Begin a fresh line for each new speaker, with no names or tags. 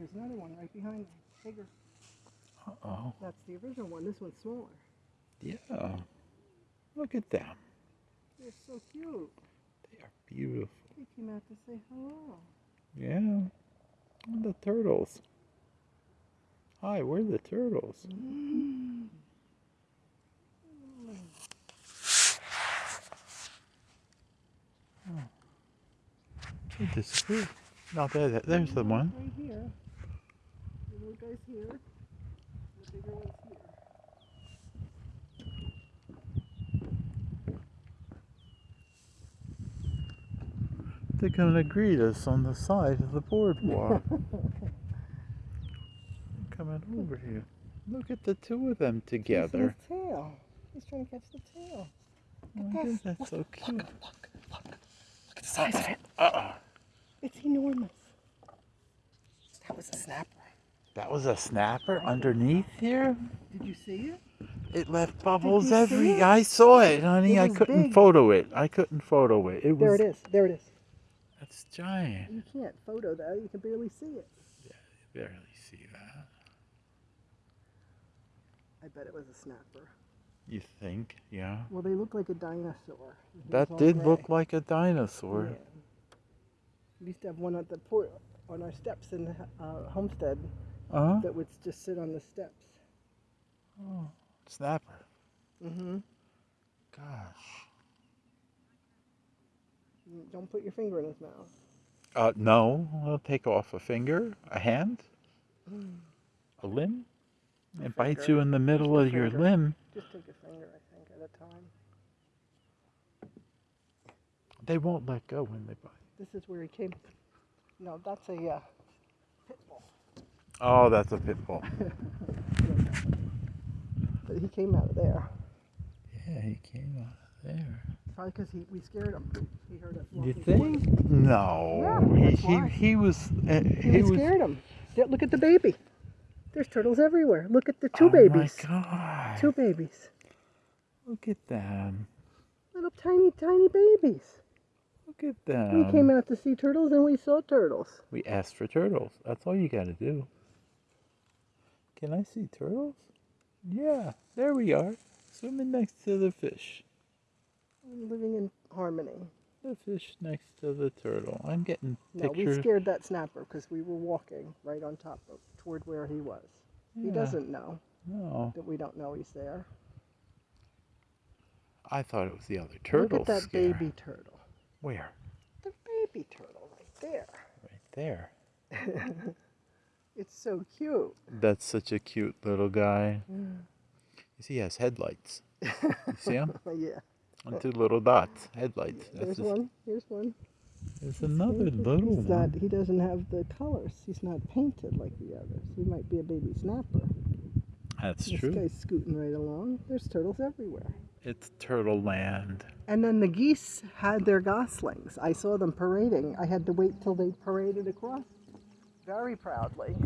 Here's another one right behind them. Bigger.
Uh-oh.
That's the original one. This one's smaller.
Yeah. Look at them.
They're so cute.
They are beautiful.
They came out to say hello.
Yeah. And the turtles. Hi, we're the turtles. Mm. oh They disappeared. No, there, there- there's the one.
Right here. The little guy's here. The bigger one's here.
They're gonna greet us on the side of the boardwalk. Coming over here. Look at the two of them
Chasing
together.
His tail. He's trying to catch the tail.
Oh, look Oh,
this.
isn't that so cute?
Look, look. Look at the size of it.
Uh-uh.
It's enormous. That was a snapper.
That was a snapper underneath here?
Did you see it?
It left bubbles every.
it?
I saw it, honey.
It
I couldn't
big.
photo it. I couldn't photo it. It was.
There it is. There it is.
That's giant.
You can't photo that. You can barely see it.
Yeah, barely see that.
I bet it was a snapper.
You think? Yeah.
Well, they look like a dinosaur.
That did
gray.
look like a dinosaur.
Yeah. We used to have one at the port on our steps in uh, Homestead
huh.
that would just sit on the steps.
Oh, snapper.
Mm-hmm.
Gosh.
Don't put your finger in his mouth.
Uh, no. I'll take off a finger, a hand, a limb.
A
It bites you in the middle
a
of your limb.
Just take a finger, I think, at a time.
They won't let go when they bite.
This is where he came. No, that's a uh, pit bull.
Oh, that's a pitfall.
But he came out of there.
Yeah, he came out of there.
Probably because he, we scared him. He heard us
You think?
him.
No.
Yeah,
he, he, he was. Uh,
He,
he was.
scared him. Look at the baby. There's turtles everywhere. Look at the two
oh
babies.
Oh my god.
Two babies.
Look at them.
Little tiny, tiny babies.
Look at them.
we came out to see turtles and we saw turtles.
We asked for turtles. That's all you gotta do. Can I see turtles? Yeah, there we are. Swimming next to the fish.
Living in harmony.
The fish next to the turtle. I'm getting pictures.
No, we scared that snapper because we were walking right on top of toward where he was. He doesn't know
No,
that we don't know he's there.
I thought it was the other turtle.
Look at that
scare.
baby turtle.
Where?
The baby turtle right there.
Right there.
It's so cute.
That's such a cute little guy.
Mm.
You see, he has headlights. You see him?
yeah.
On two little dots. Headlights.
There's
his-
one. Here's one.
There's another
He's
little
not-
one.
he doesn't have the colors. He's not painted like the others. He might be a baby snapper.
That's
this
true.
This guy's scooting right along. There's turtles everywhere.
It's Turtle Land.
And then the geese had their goslings. I saw them parading. I had to wait till they paraded across very proudly.